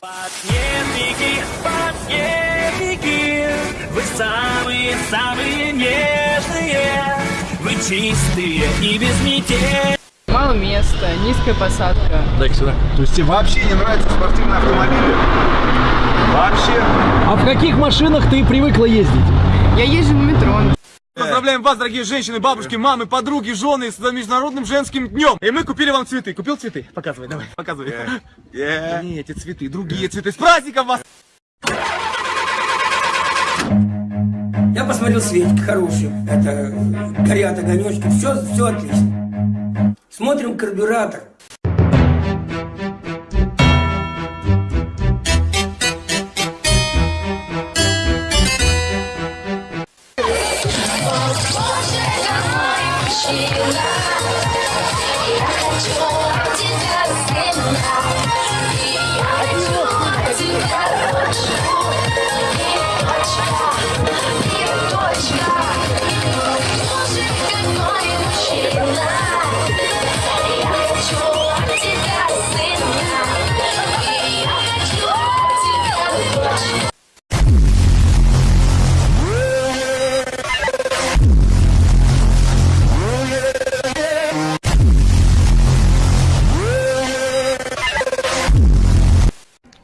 Подъемники, подъемники, вы самые-самые нежные, вы чистые и безмятежные. Мало места, низкая посадка. Дай сюда. То есть тебе вообще не нравятся спортивные автомобили? Вообще? А в каких машинах ты привыкла ездить? Я езжу на метро. Поздравляем вас, дорогие женщины, бабушки, мамы, подруги, жены с Международным женским днем. И мы купили вам цветы. Купил цветы? Показывай, давай, показывай. Не, эти цветы, другие цветы. С праздником вас! Я посмотрел Светик хороший, это горят огонечки, все, все отлично. Смотрим карбюратор.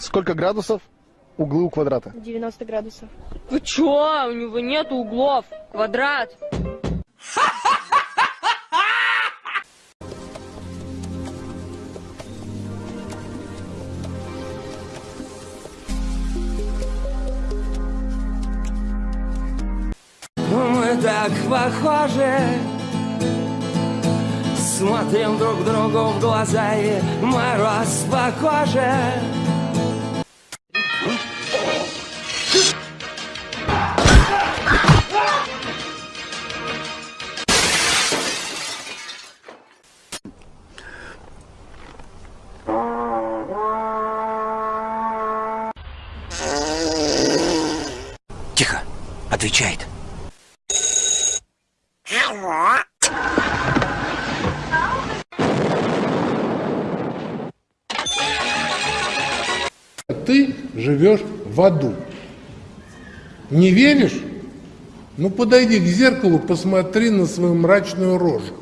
Сколько градусов углы у квадрата? 90 градусов. Вы чё? У него нет углов. Квадрат. Мы так похожи Смотрим друг другу в глаза и мороз по коже отвечает. Ты живешь в аду. Не веришь? Ну подойди к зеркалу, посмотри на свою мрачную рожу.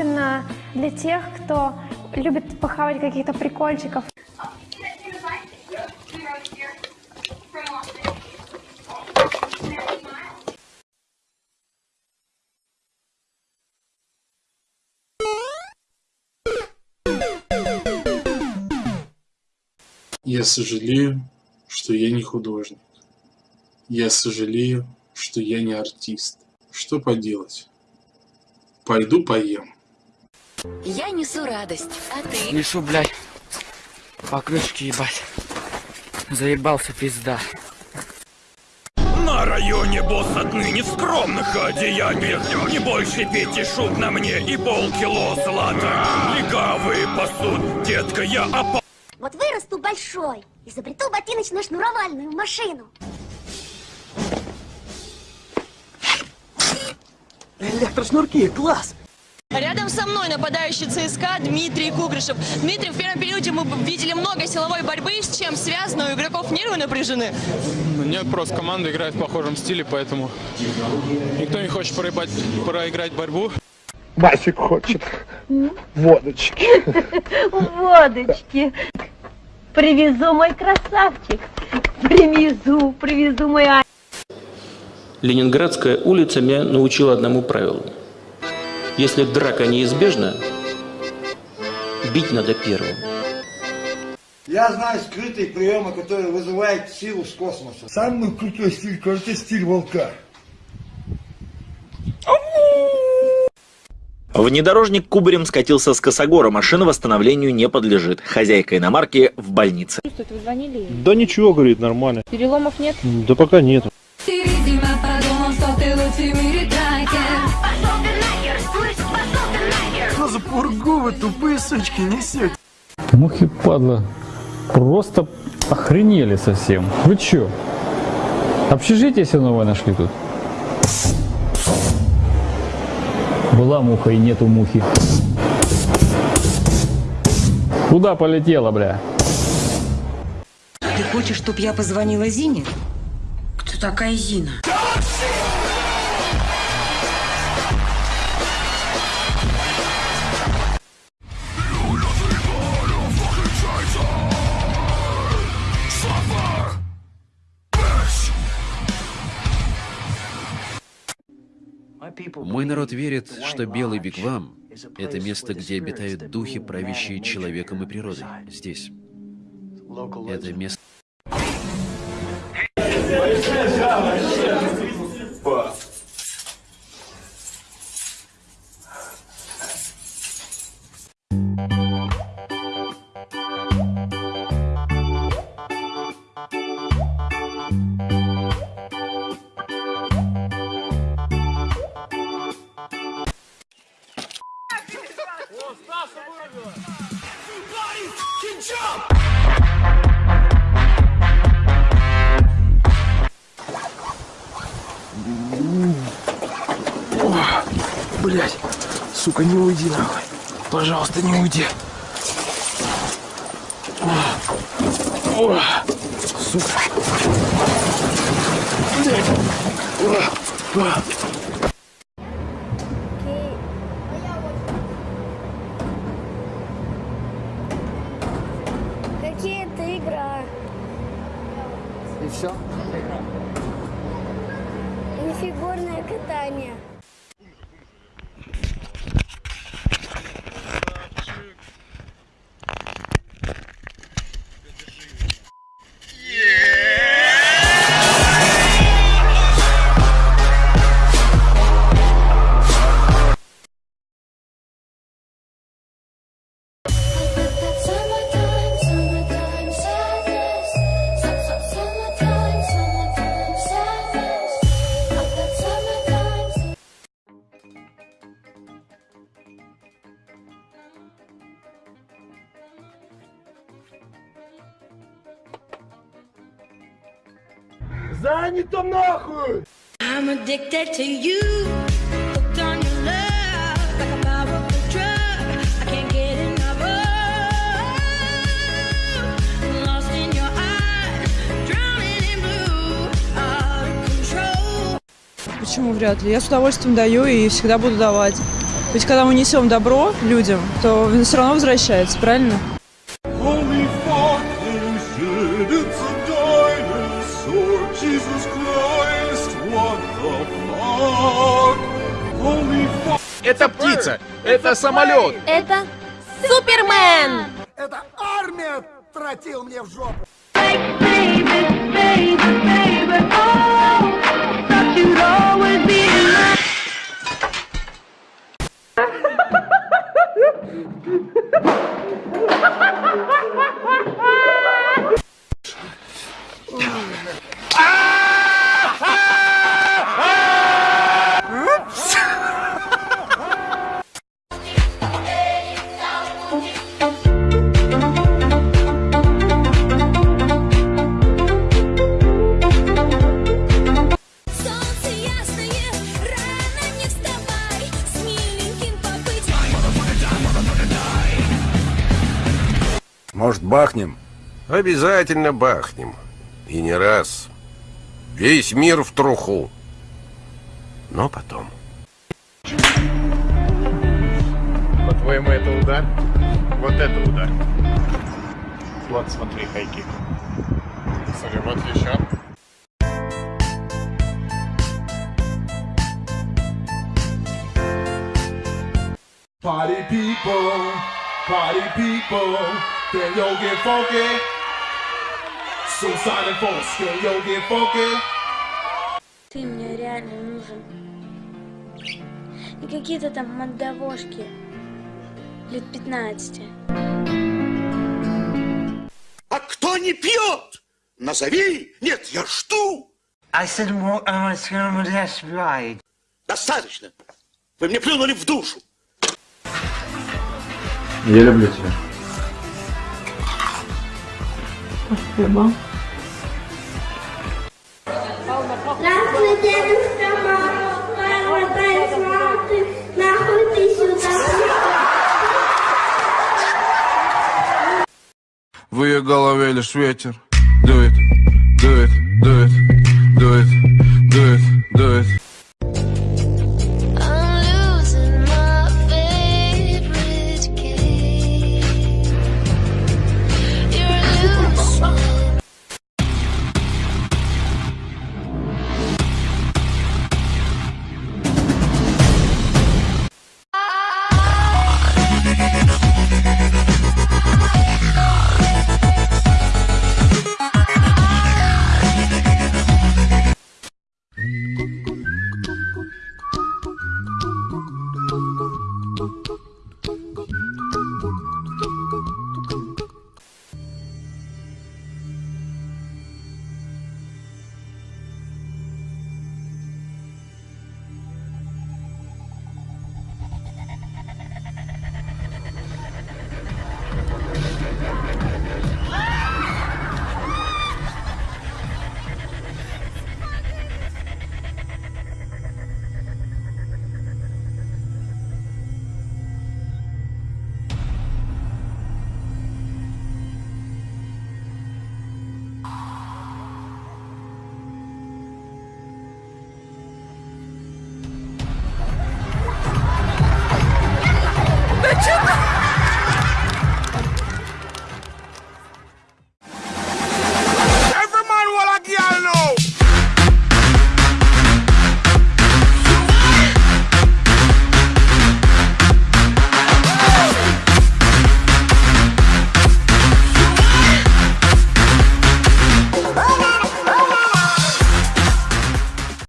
Особенно для тех, кто любит похавать каких-то прикольчиков. Я сожалею, что я не художник. Я сожалею, что я не артист. Что поделать? Пойду поем. Я несу радость, а ты? Несу, блядь, покрышки ебать. Заебался пизда. На районе босс отныне в скромных одеяниях Не больше пяти шуб на мне и полкило злата Легавые пасут, детка, я опа... Вот вырасту большой, изобрету ботиночно-шнуровальную машину. Электрошнурки, класс! Со мной нападающий ЦСКА Дмитрий Кугрышев. Дмитрий, в первом периоде мы видели много силовой борьбы, с чем связано, у игроков нервы напряжены. Нет, просто команда играет в похожем стиле, поэтому никто не хочет проебать, проиграть борьбу. Басик хочет водочки. Водочки. Привезу, мой красавчик. Привезу, привезу, мой а... Ленинградская улица меня научила одному правилу. Если драка неизбежна, бить надо первым. Я знаю скрытые приемы, которые вызывают силу с космоса. Самый крутой стиль, кажется, стиль волка. Внедорожник кубарем скатился с косогора, машина восстановлению не подлежит. Хозяйка иномарки в больнице. Чувствует, вы звонили? Да ничего, говорит, нормально. Переломов нет? Да пока нету. Ты, видимо, подумал, что ты лучший в мире трайкер. Пургу вы, тупые сучки, несете? Мухи, падла, просто охренели совсем. Вы чё? Общежитие все новое нашли тут. Была муха и нету мухи. Куда полетела, бля? Ты хочешь, чтобы я позвонила Зине? Кто такая Зина? Мой народ верит, что Белый Вигвам — это место, где обитают духи, правящие человеком и природой. Здесь. Это место... сука, не уйди нахуй. Пожалуйста, не уйди. О, о, сука. Блядь. О, о. Какие-то игра. И все? Не фигурное катание. Blue. Out of control. Почему вряд ли? Я с удовольствием даю и всегда буду давать. Ведь когда мы несем добро людям, то все равно возвращается, правильно? Это птица! Это самолет! Это Супермен! Это армия тротил мне в жопу. Солнце бахнем? Обязательно бахнем. И не раз. Весь мир в труху. Но потом. По-твоему, это удар? Вот это удар. Вот, смотри, хайкик. Смотри, вот еще. Party people, party people, can yo get funky? Suicide folks, can yo get funky? Ты мне реально нужен. Не какие-то там мандавошки лет 15. А кто не пьет? Назови! Нет, я жду! I said more, I was gonna right. Достаточно! Вы мне плюнули в душу! Я люблю тебя. Спасибо. В ее голове лишь ветер дует, дует, дует, дует,